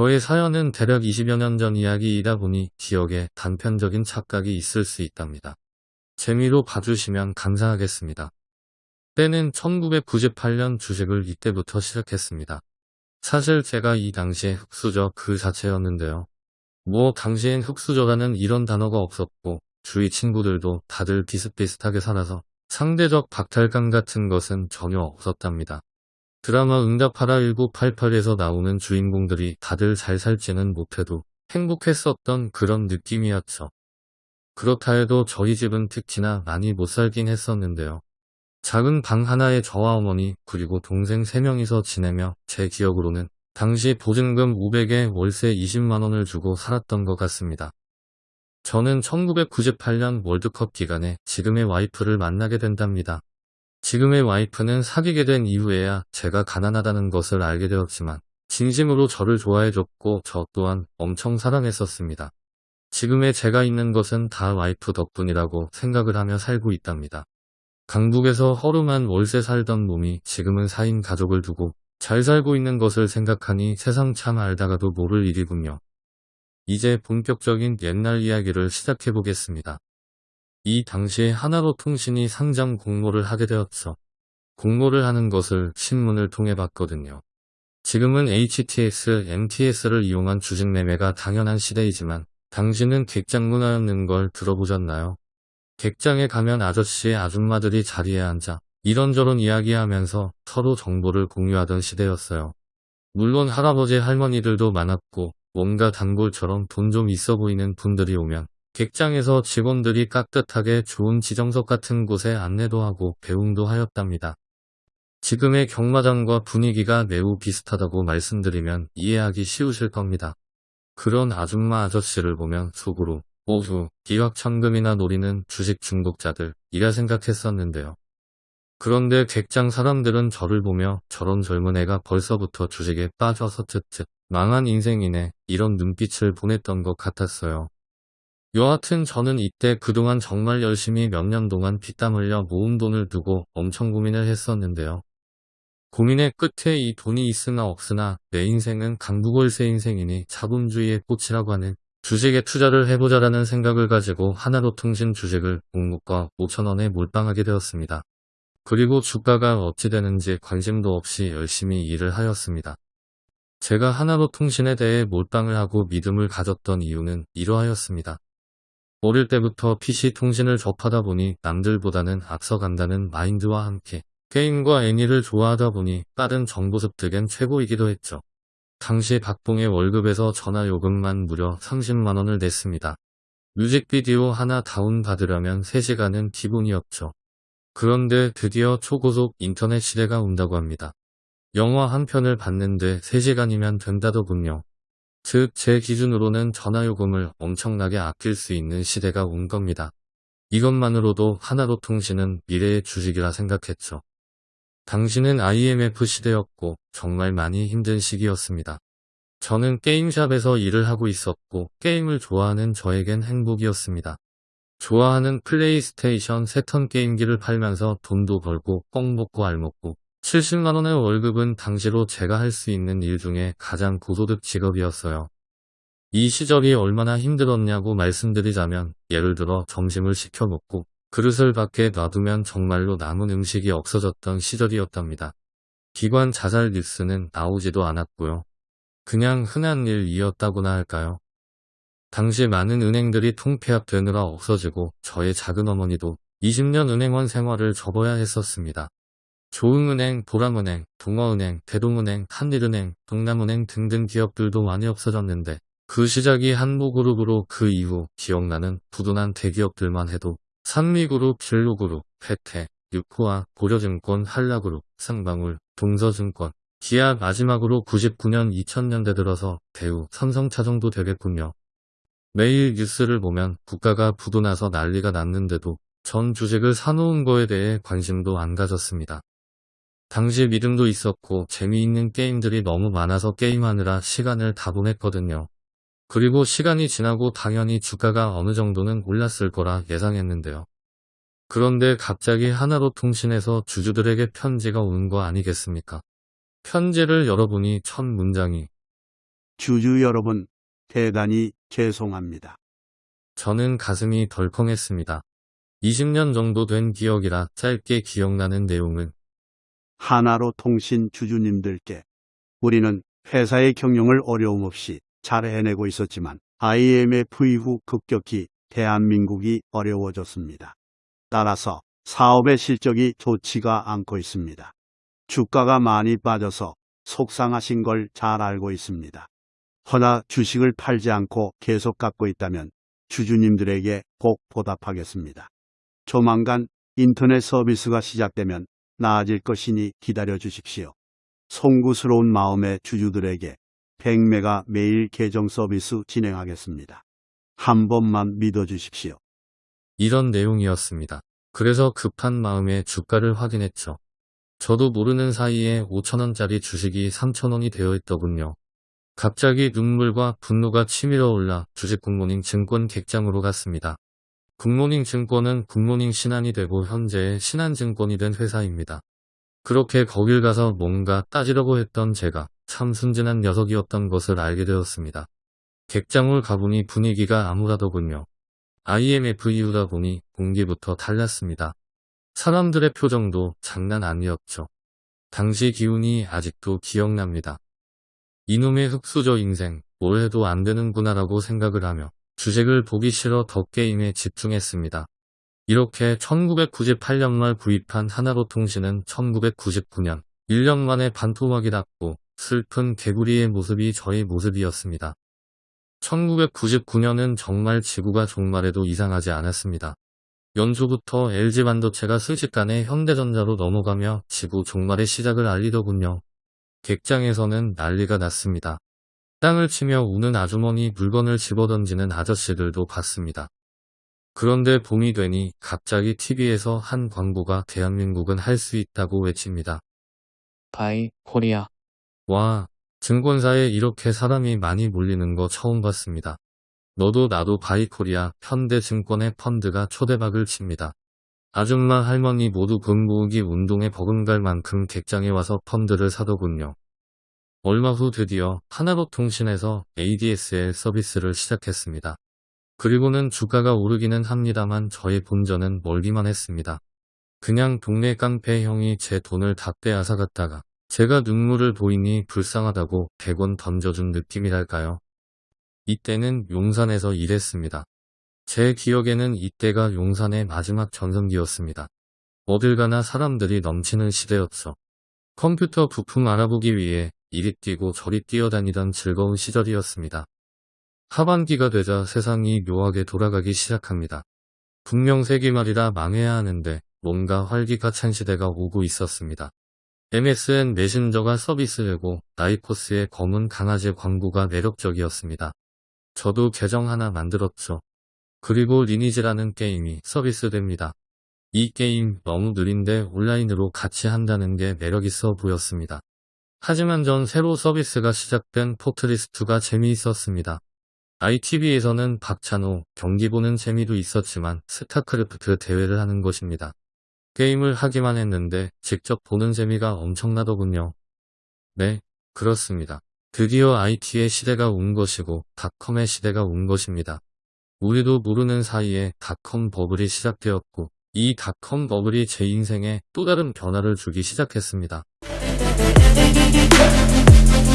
저의 사연은 대략 20여 년 전 이야기이다 보니 기억에 단편적인 착각이 있을 수 있답니다. 재미로 봐주시면 감사하겠습니다. 때는 1998년 주식을 이때부터 시작했습니다. 사실 제가 이 당시에 흑수저 그 자체였는데요. 뭐 당시엔 흑수저라는 이런 단어가 없었고 주위 친구들도 다들 비슷비슷하게 살아서 상대적 박탈감 같은 것은 전혀 없었답니다. 드라마 응답하라 1988에서 나오는 주인공들이 다들 잘 살지는 못해도 행복했었던 그런 느낌이었죠. 그렇다 해도 저희 집은 특히나 많이 못 살긴 했었는데요. 작은 방 하나에 저와 어머니 그리고 동생 3명이서 지내며 제 기억으로는 당시 보증금 500에 월세 20만원을 주고 살았던 것 같습니다. 저는 1998년 월드컵 기간에 지금의 와이프를 만나게 된답니다. 지금의 와이프는 사귀게 된 이후에야 제가 가난하다는 것을 알게 되었지만 진심으로 저를 좋아해줬고 저 또한 엄청 사랑했었습니다. 지금의 제가 있는 것은 다 와이프 덕분이라고 생각을 하며 살고 있답니다. 강북에서 허름한 월세 살던 놈이 지금은 4인 가족을 두고 잘 살고 있는 것을 생각하니 세상 참 알다가도 모를 일이군요. 이제 본격적인 옛날 이야기를 시작해 보겠습니다. 이 당시에 하나로 통신이 상장 공모를 하게 되었죠. 공모를 하는 것을 신문을 통해 봤거든요. 지금은 HTX, MTS를 이용한 주식 매매가 당연한 시대이지만 당신은 객장 문화였는 걸 들어보셨나요? 객장에 가면 아저씨 아줌마들이 자리에 앉아 이런저런 이야기하면서 서로 정보를 공유하던 시대였어요. 물론 할아버지 할머니들도 많았고 뭔가 단골처럼 돈 좀 있어 보이는 분들이 오면 객장에서 직원들이 깍듯하게 좋은 지정석 같은 곳에 안내도 하고 배웅도 하였답니다. 지금의 경마장과 분위기가 매우 비슷하다고 말씀드리면 이해하기 쉬우실 겁니다. 그런 아줌마 아저씨를 보면 속으로 오후 기확천금이나 노리는 주식 중독자들 이라 생각했었는데요. 그런데 객장 사람들은 저를 보며 저런 젊은 애가 벌써부터 주식에 빠져서 쯧쯧 망한 인생이네 이런 눈빛을 보냈던 것 같았어요. 여하튼 저는 이때 그동안 정말 열심히 몇 년 동안 피땀 흘려 모은 돈을 두고 엄청 고민을 했었는데요. 고민의 끝에 이 돈이 있으나 없으나 내 인생은 강북월세 인생이니 자본주의의 꽃이라고 하는 주식에 투자를 해보자라는 생각을 가지고 하나로통신 주식을 공모가 5천원에 몰빵하게 되었습니다. 그리고 주가가 어찌 되는지 관심도 없이 열심히 일을 하였습니다. 제가 하나로통신에 대해 몰빵을 하고 믿음을 가졌던 이유는 이러하였습니다. 어릴 때부터 PC통신을 접하다 보니 남들보다는 앞서간다는 마인드와 함께 게임과 애니를 좋아하다 보니 빠른 정보 습득엔 최고이기도 했죠. 당시 박봉의 월급에서 전화요금만 무려 30만원을 냈습니다. 뮤직비디오 하나 다운받으려면 3시간은 기본이었죠. 그런데 드디어 초고속 인터넷 시대가 온다고 합니다. 영화 한 편을 봤는데 3시간이면 된다더군요. 즉, 제 기준으로는 전화요금을 엄청나게 아낄 수 있는 시대가 온 겁니다. 이것만으로도 하나로 통신은 미래의 주식이라 생각했죠. 당신은 IMF 시대였고 정말 많이 힘든 시기였습니다. 저는 게임샵에서 일을 하고 있었고 게임을 좋아하는 저에겐 행복이었습니다. 좋아하는 플레이스테이션 세턴 게임기를 팔면서 돈도 벌고 뻥 먹고 알 먹고 70만원의 월급은 당시로 제가 할 수 있는 일 중에 가장 고소득 직업이었어요. 이 시절이 얼마나 힘들었냐고 말씀드리자면 예를 들어 점심을 시켜 먹고 그릇을 밖에 놔두면 정말로 남은 음식이 없어졌던 시절이었답니다. 기관 자살 뉴스는 나오지도 않았고요. 그냥 흔한 일이었다고나 할까요? 당시 많은 은행들이 통폐합되느라 없어지고 저의 작은 어머니도 20년 은행원 생활을 접어야 했었습니다. 조흥은행, 보람은행, 동어은행, 대동은행, 한일은행, 동남은행 등등 기업들도 많이 없어졌는데 그 시작이 한모그룹으로 그 이후 기억나는 부도난 대기업들만 해도 산미그룹, 진로그룹, 패태, 육호와 고려증권, 한라그룹, 상방울, 동서증권, 기아 마지막으로 99년 2000년대 들어서 대우, 삼성차 정도 되겠군요. 매일 뉴스를 보면 국가가 부도나서 난리가 났는데도 전 주식을 사놓은 거에 대해 관심도 안 가졌습니다. 당시 믿음도 있었고 재미있는 게임들이 너무 많아서 게임하느라 시간을 다 보냈거든요. 그리고 시간이 지나고 당연히 주가가 어느 정도는 올랐을 거라 예상했는데요. 그런데 갑자기 하나로 통신에서 주주들에게 편지가 오는 거 아니겠습니까? 편지를 열어보니 첫 문장이 주주 여러분, 대단히 죄송합니다. 저는 가슴이 덜컹했습니다. 20년 정도 된 기억이라 짧게 기억나는 내용은 하나로 통신 주주님들께 우리는 회사의 경영을 어려움 없이 잘 해내고 있었지만 IMF 이후 급격히 대한민국이 어려워졌습니다. 따라서 사업의 실적이 좋지가 않고 있습니다. 주가가 많이 빠져서 속상하신 걸 잘 알고 있습니다. 허나 주식을 팔지 않고 계속 갖고 있다면 주주님들에게 꼭 보답하겠습니다. 조만간 인터넷 서비스가 시작되면 나아질 것이니 기다려 주십시오. 송구스러운 마음의 주주들에게 100메가 매일 계정 서비스 진행하겠습니다. 한 번만 믿어 주십시오. 이런 내용이었습니다. 그래서 급한 마음에 주가를 확인했죠. 저도 모르는 사이에 5천원짜리 주식이 3천원이 되어 있더군요. 갑자기 눈물과 분노가 치밀어 올라 주식 굿모닝 증권 객장으로 갔습니다. 굿모닝 증권은 굿모닝 신한이 되고 현재의 신한증권이 된 회사입니다. 그렇게 거길 가서 뭔가 따지려고 했던 제가 참 순진한 녀석이었던 것을 알게 되었습니다. 객장을 가보니 분위기가 암울하더군요. IMF 이후다 보니 공기부터 달랐습니다. 사람들의 표정도 장난 아니었죠. 당시 기운이 아직도 기억납니다. 이놈의 흑수저 인생, 뭘 해도 안 되는구나라고 생각을 하며 주식을 보기 싫어 더 게임에 집중했습니다. 이렇게 1998년 말 구입한 하나로 통신은 1999년 1년 만에 반토막이 났고 슬픈 개구리의 모습이 저의 모습이었습니다. 1999년은 정말 지구가 종말해도 이상하지 않았습니다. 연초부터 LG반도체가 순식간에 현대전자로 넘어가며 지구 종말의 시작을 알리더군요. 객장에서는 난리가 났습니다. 땅을 치며 우는 아주머니 물건을 집어던지는 아저씨들도 봤습니다. 그런데 봄이 되니 갑자기 TV에서 한 광고가 대한민국은 할 수 있다고 외칩니다. Buy Korea 와, 증권사에 이렇게 사람이 많이 몰리는 거 처음 봤습니다. 너도 나도 Buy Korea 현대증권의 펀드가 초대박을 칩니다. 아줌마 할머니 모두 돈 모으기 운동에 버금갈 만큼 객장에 와서 펀드를 사더군요. 얼마 후 드디어 하나로통신에서 ADSL 서비스를 시작했습니다. 그리고는 주가가 오르기는 합니다만 저의 본전은 멀기만 했습니다. 그냥 동네 깡패 형이 제 돈을 다 빼앗아 갔다가 제가 눈물을 보이니 불쌍하다고 100원 던져준 느낌이랄까요. 이때는 용산에서 일했습니다. 제 기억에는 이때가 용산의 마지막 전성기였습니다. 어딜 가나 사람들이 넘치는 시대였죠. 컴퓨터 부품 알아보기 위해 이리 뛰고 저리 뛰어다니던 즐거운 시절이었습니다. 하반기가 되자 세상이 묘하게 돌아가기 시작합니다. 분명 세기말이라 망해야 하는데 뭔가 활기가 찬 시대가 오고 있었습니다. MSN 메신저가 서비스되고 나이코스의 검은 강아지 광고가 매력적이었습니다. 저도 계정 하나 만들었죠. 그리고 리니지라는 게임이 서비스됩니다. 이 게임 너무 느린데 온라인으로 같이 한다는 게 매력있어 보였습니다. 하지만 전 새로 서비스가 시작된 포트리스가 재미있었습니다. ITV에서는 박찬호 경기 보는 재미도 있었지만 스타크래프트 대회를 하는 것입니다. 게임을 하기만 했는데 직접 보는 재미가 엄청나더군요. 네, 그렇습니다. 드디어 IT의 시대가 온 것이고 닷컴의 시대가 온 것입니다. 우리도 모르는 사이에 닷컴 버블이 시작되었고 이 닷컴 버블이 제 인생에 또 다른 변화를 주기 시작했습니다. Yeah.